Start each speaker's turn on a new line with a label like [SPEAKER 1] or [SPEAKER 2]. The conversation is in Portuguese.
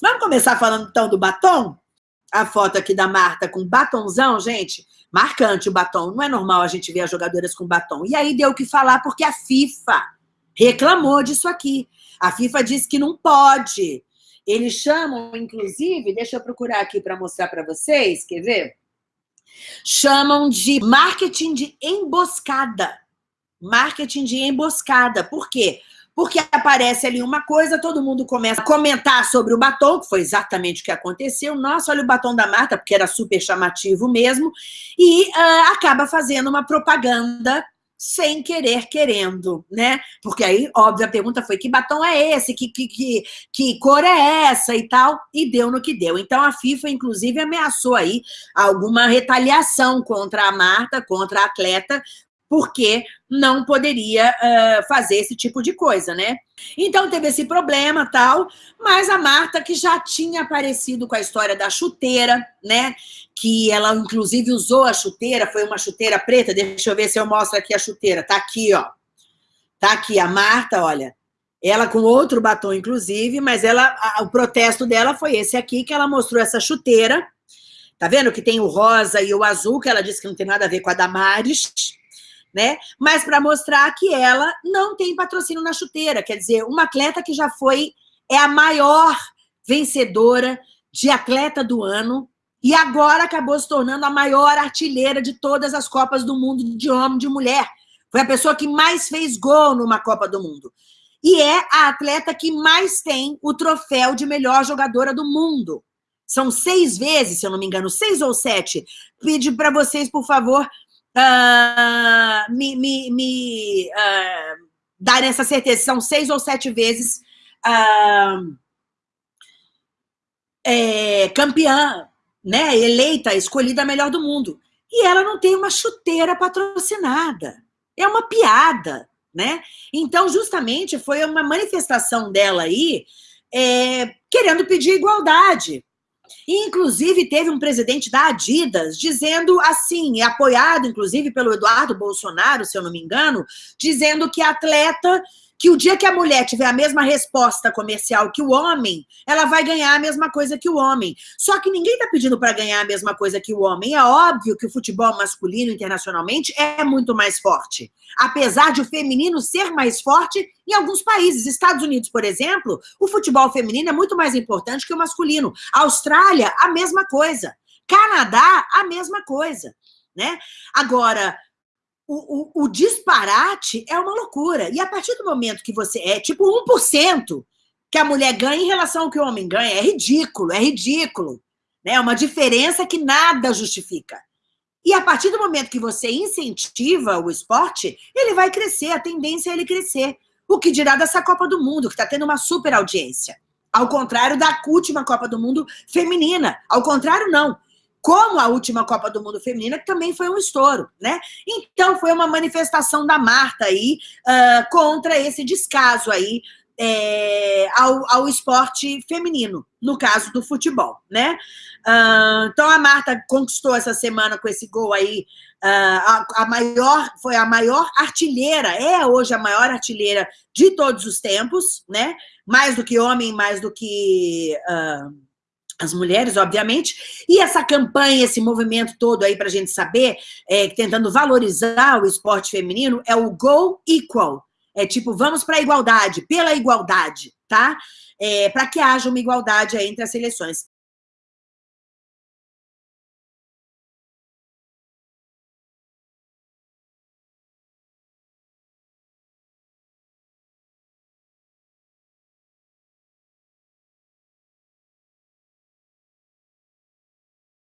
[SPEAKER 1] Vamos começar falando então do batom? A foto aqui da Marta com batonzão, gente, marcante o batom. Não é normal a gente ver as jogadoras com batom. E aí deu o que falar porque a FIFA reclamou disso aqui. A FIFA disse que não pode. Eles chamam, inclusive, deixa eu procurar aqui para mostrar para vocês, quer ver? Chamam de marketing de emboscada. Marketing de emboscada. Por quê? Porque aparece ali uma coisa, todo mundo começa a comentar sobre o batom, que foi exatamente o que aconteceu. Nossa, olha o batom da Marta, porque era super chamativo mesmo. E uh, acaba fazendo uma propaganda sem querer querendo, né? Porque aí, óbvio, a pergunta foi que batom é esse, que, que, que, que cor é essa e tal, e deu no que deu. Então a FIFA, inclusive, ameaçou aí alguma retaliação contra a Marta, contra a atleta, porque não poderia uh, fazer esse tipo de coisa, né? Então teve esse problema tal, mas a Marta, que já tinha aparecido com a história da chuteira, né? Que ela, inclusive, usou a chuteira, foi uma chuteira preta, deixa eu ver se eu mostro aqui a chuteira, tá aqui, ó. Tá aqui, a Marta, olha, ela com outro batom, inclusive, mas ela, a, o protesto dela foi esse aqui, que ela mostrou essa chuteira, tá vendo que tem o rosa e o azul, que ela disse que não tem nada a ver com a Damares, né? Mas para mostrar que ela não tem patrocínio na chuteira, quer dizer, uma atleta que já foi, é a maior vencedora de atleta do ano e agora acabou se tornando a maior artilheira de todas as Copas do Mundo de homem e de mulher. Foi a pessoa que mais fez gol numa Copa do Mundo. E é a atleta que mais tem o troféu de melhor jogadora do mundo. São seis vezes, se eu não me engano, seis ou sete. Pedi para vocês, por favor, uh, me, me, me uh, darem essa certeza. São seis ou sete vezes uh, é, campeã, né, eleita, escolhida a melhor do mundo. E ela não tem uma chuteira patrocinada. É uma piada, né? Então, justamente, foi uma manifestação dela aí, é, querendo pedir igualdade. Inclusive, teve um presidente da Adidas dizendo assim, apoiado, inclusive, pelo Eduardo Bolsonaro, se eu não me engano, dizendo que atleta que o dia que a mulher tiver a mesma resposta comercial que o homem, ela vai ganhar a mesma coisa que o homem. Só que ninguém está pedindo para ganhar a mesma coisa que o homem. É óbvio que o futebol masculino internacionalmente é muito mais forte. Apesar de o feminino ser mais forte em alguns países. Estados Unidos, por exemplo, o futebol feminino é muito mais importante que o masculino. Austrália, a mesma coisa. Canadá, a mesma coisa. Né? Agora, o, o, o, disparate é uma loucura. E a partir do momento que você é tipo 1% que a mulher ganha em relação ao que o homem ganha, é ridículo, é ridículo. Né? É uma diferença que nada justifica. E a partir do momento que você incentiva o esporte, ele vai crescer, a tendência é ele crescer. O que dirá dessa Copa do Mundo, que está tendo uma super audiência. Ao contrário da última Copa do Mundo feminina. Ao contrário, não como a última Copa do Mundo Feminina, que também foi um estouro, né? Então, foi uma manifestação da Marta aí uh, contra esse descaso aí é, ao, ao esporte feminino, no caso do futebol, né? Uh, então, a Marta conquistou essa semana com esse gol aí, uh, a, a, maior, foi a maior artilheira, é hoje a maior artilheira de todos os tempos, né? Mais do que homem, mais do que... Uh, as mulheres, obviamente, e essa campanha, esse movimento todo aí para a gente saber, é, tentando valorizar o esporte feminino, é o Go Equal. É tipo, vamos para a igualdade, pela igualdade, tá? É, para que haja uma igualdade entre as seleções.